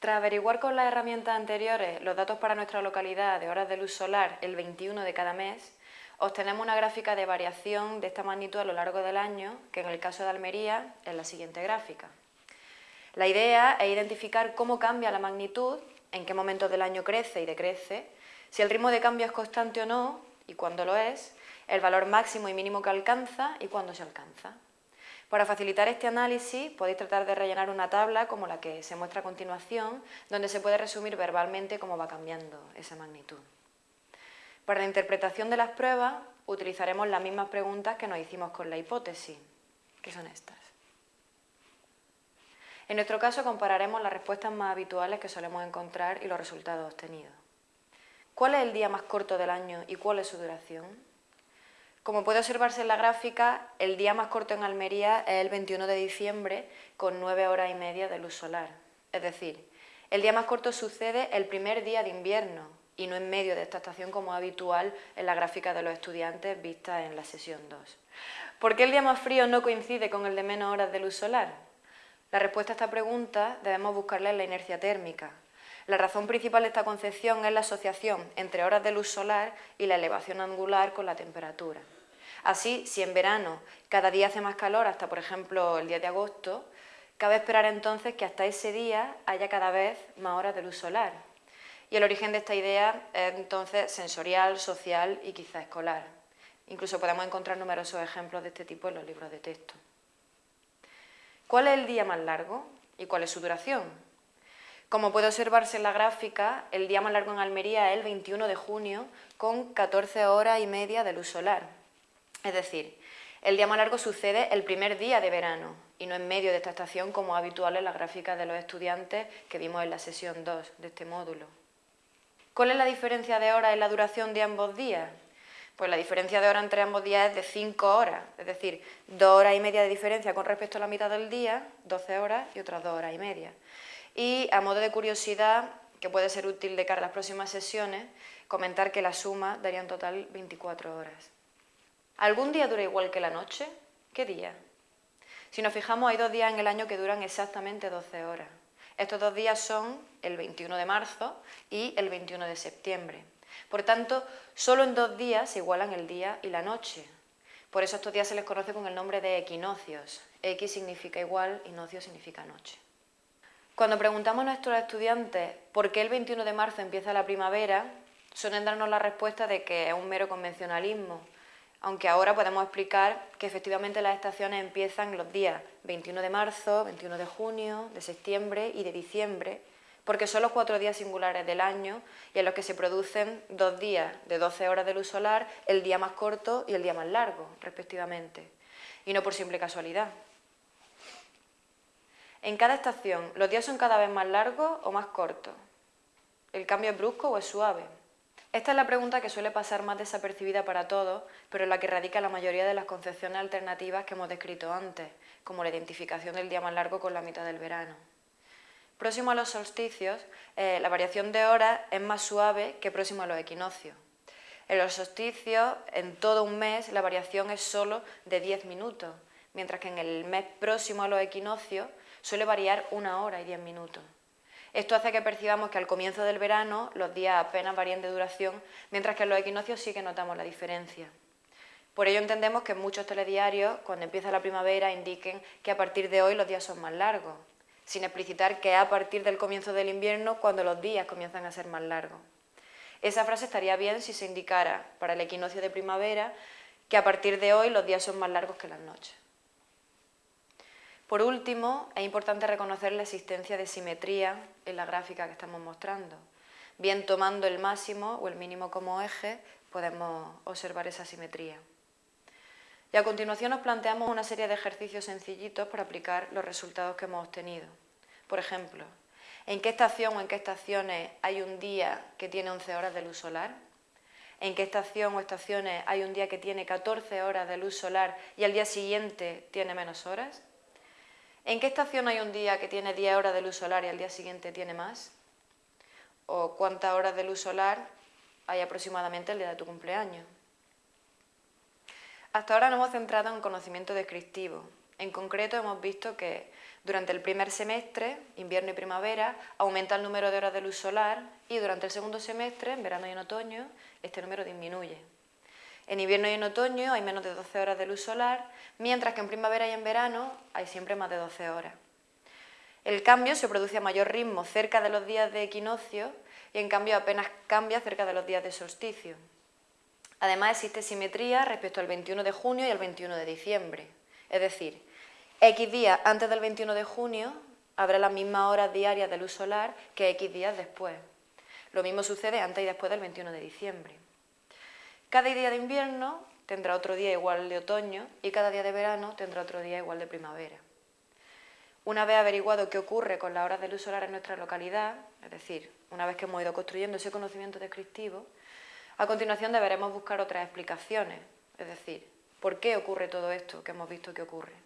Tras averiguar con las herramientas anteriores los datos para nuestra localidad de horas de luz solar el 21 de cada mes, obtenemos una gráfica de variación de esta magnitud a lo largo del año, que en el caso de Almería es la siguiente gráfica. La idea es identificar cómo cambia la magnitud, en qué momentos del año crece y decrece, si el ritmo de cambio es constante o no, y cuándo lo es, el valor máximo y mínimo que alcanza y cuándo se alcanza. Para facilitar este análisis podéis tratar de rellenar una tabla como la que se muestra a continuación, donde se puede resumir verbalmente cómo va cambiando esa magnitud. Para la interpretación de las pruebas utilizaremos las mismas preguntas que nos hicimos con la hipótesis, que son estas. En nuestro caso compararemos las respuestas más habituales que solemos encontrar y los resultados obtenidos. ¿Cuál es el día más corto del año y cuál es su duración? Como puede observarse en la gráfica, el día más corto en Almería es el 21 de diciembre con 9 horas y media de luz solar. Es decir, el día más corto sucede el primer día de invierno y no en medio de esta estación como habitual en la gráfica de los estudiantes vista en la sesión 2. ¿Por qué el día más frío no coincide con el de menos horas de luz solar? La respuesta a esta pregunta debemos buscarla en la inercia térmica. La razón principal de esta concepción es la asociación entre horas de luz solar y la elevación angular con la temperatura. Así, si en verano cada día hace más calor, hasta por ejemplo el día de agosto, cabe esperar entonces que hasta ese día haya cada vez más horas de luz solar. Y el origen de esta idea es entonces sensorial, social y quizá escolar. Incluso podemos encontrar numerosos ejemplos de este tipo en los libros de texto. ¿Cuál es el día más largo y cuál es su duración? Como puede observarse en la gráfica, el día más largo en Almería es el 21 de junio con 14 horas y media de luz solar. Es decir, el día más largo sucede el primer día de verano y no en medio de esta estación como es habitual en las gráficas de los estudiantes que vimos en la sesión 2 de este módulo. ¿Cuál es la diferencia de horas en la duración de ambos días? Pues la diferencia de hora entre ambos días es de 5 horas, es decir, 2 horas y media de diferencia con respecto a la mitad del día, 12 horas y otras 2 horas y media. Y a modo de curiosidad, que puede ser útil de cara a las próximas sesiones, comentar que la suma daría en total 24 horas. ¿Algún día dura igual que la noche? ¿Qué día? Si nos fijamos, hay dos días en el año que duran exactamente 12 horas. Estos dos días son el 21 de marzo y el 21 de septiembre. Por tanto, solo en dos días se igualan el día y la noche. Por eso estos días se les conoce con el nombre de equinoccios. X significa igual y nocio significa noche. Cuando preguntamos a nuestros estudiantes por qué el 21 de marzo empieza la primavera, suelen darnos la respuesta de que es un mero convencionalismo, aunque ahora podemos explicar que efectivamente las estaciones empiezan los días 21 de marzo, 21 de junio, de septiembre y de diciembre, porque son los cuatro días singulares del año y en los que se producen dos días de 12 horas de luz solar, el día más corto y el día más largo, respectivamente, y no por simple casualidad. En cada estación, ¿los días son cada vez más largos o más cortos? ¿El cambio es brusco o es suave? Esta es la pregunta que suele pasar más desapercibida para todos, pero en la que radica la mayoría de las concepciones alternativas que hemos descrito antes, como la identificación del día más largo con la mitad del verano. Próximo a los solsticios, eh, la variación de horas es más suave que próximo a los equinoccios. En los solsticios, en todo un mes, la variación es solo de 10 minutos, mientras que en el mes próximo a los equinoccios suele variar una hora y 10 minutos. Esto hace que percibamos que al comienzo del verano los días apenas varían de duración, mientras que en los equinoccios sí que notamos la diferencia. Por ello entendemos que muchos telediarios, cuando empieza la primavera, indiquen que a partir de hoy los días son más largos, sin explicitar que a partir del comienzo del invierno cuando los días comienzan a ser más largos. Esa frase estaría bien si se indicara para el equinoccio de primavera que a partir de hoy los días son más largos que las noches. Por último, es importante reconocer la existencia de simetría en la gráfica que estamos mostrando. Bien tomando el máximo o el mínimo como eje, podemos observar esa simetría. Y a continuación nos planteamos una serie de ejercicios sencillitos para aplicar los resultados que hemos obtenido. Por ejemplo, ¿en qué estación o en qué estaciones hay un día que tiene 11 horas de luz solar? ¿En qué estación o estaciones hay un día que tiene 14 horas de luz solar y al día siguiente tiene menos horas? ¿En qué estación hay un día que tiene 10 horas de luz solar y al día siguiente tiene más? ¿O cuántas horas de luz solar hay aproximadamente el día de tu cumpleaños? Hasta ahora nos hemos centrado en conocimiento descriptivo. En concreto hemos visto que Durante el primer semestre, invierno y primavera, aumenta el número de horas de luz solar y durante el segundo semestre, en verano y en otoño, este número disminuye. En invierno y en otoño hay menos de 12 horas de luz solar, mientras que en primavera y en verano hay siempre más de 12 horas. El cambio se produce a mayor ritmo cerca de los días de equinoccio y en cambio apenas cambia cerca de los días de solsticio. Además existe simetría respecto al 21 de junio y al 21 de diciembre, es decir, X días antes del 21 de junio habrá las mismas horas diarias de luz solar que X días después. Lo mismo sucede antes y después del 21 de diciembre. Cada día de invierno tendrá otro día igual de otoño y cada día de verano tendrá otro día igual de primavera. Una vez averiguado qué ocurre con las horas de luz solar en nuestra localidad, es decir, una vez que hemos ido construyendo ese conocimiento descriptivo, a continuación deberemos buscar otras explicaciones, es decir, ¿por qué ocurre todo esto que hemos visto que ocurre?